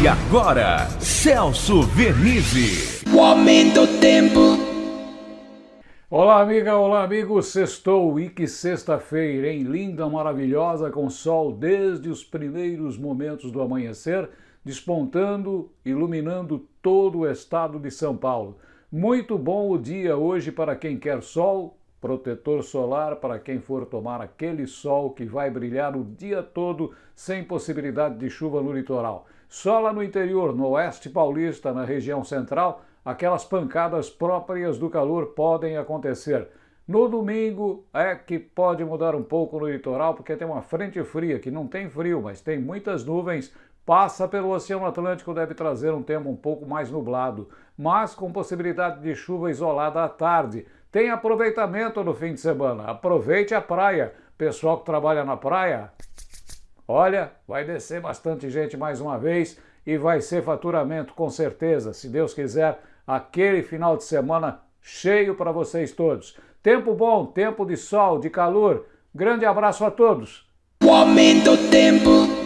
E agora, Celso Vernizzi. O aumento do tempo. Olá, amiga, olá, amigo. Sextou e que sexta-feira, hein? Linda, maravilhosa, com sol desde os primeiros momentos do amanhecer, despontando, iluminando todo o estado de São Paulo. Muito bom o dia hoje para quem quer sol, protetor solar para quem for tomar aquele sol que vai brilhar o dia todo sem possibilidade de chuva no litoral. Só lá no interior, no oeste paulista, na região central, aquelas pancadas próprias do calor podem acontecer. No domingo é que pode mudar um pouco no litoral, porque tem uma frente fria, que não tem frio, mas tem muitas nuvens, passa pelo Oceano Atlântico, deve trazer um tempo um pouco mais nublado, mas com possibilidade de chuva isolada à tarde. Tem aproveitamento no fim de semana, aproveite a praia. Pessoal que trabalha na praia, olha, vai descer bastante gente mais uma vez e vai ser faturamento com certeza, se Deus quiser, aquele final de semana cheio para vocês todos. Tempo bom, tempo de sol, de calor. Grande abraço a todos. O aumento do tempo.